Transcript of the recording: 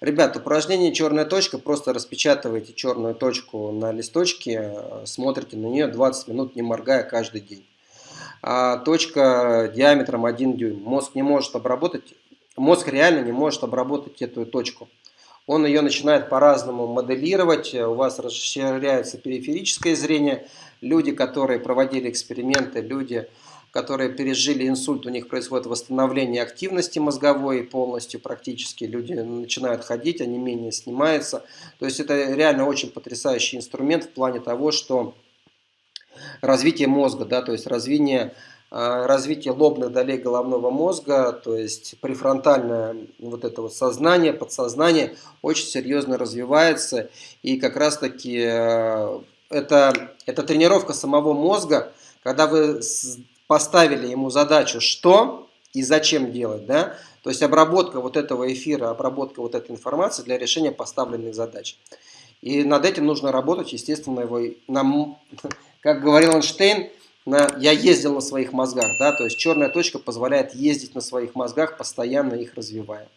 Ребят, упражнение черная точка, просто распечатываете черную точку на листочке, смотрите на нее 20 минут, не моргая каждый день. А точка диаметром 1 дюйм. Мозг не может обработать, мозг реально не может обработать эту точку. Он ее начинает по-разному моделировать, у вас расширяется периферическое зрение. Люди, которые проводили эксперименты, люди, которые пережили инсульт, у них происходит восстановление активности мозговой полностью практически. Люди начинают ходить, они менее снимаются. То есть это реально очень потрясающий инструмент в плане того, что развитие мозга, да, то есть развитие, а, развитие лобных долей головного мозга, то есть префронтальное вот это вот сознание, подсознание очень серьезно развивается. И как раз таки э, это, это тренировка самого мозга, когда вы поставили ему задачу, что и зачем делать, да, то есть обработка вот этого эфира, обработка вот этой информации для решения поставленных задач. И над этим нужно работать, естественно, его, нам, как говорил Эйнштейн, на, я ездил на своих мозгах, да, то есть черная точка позволяет ездить на своих мозгах, постоянно их развивая.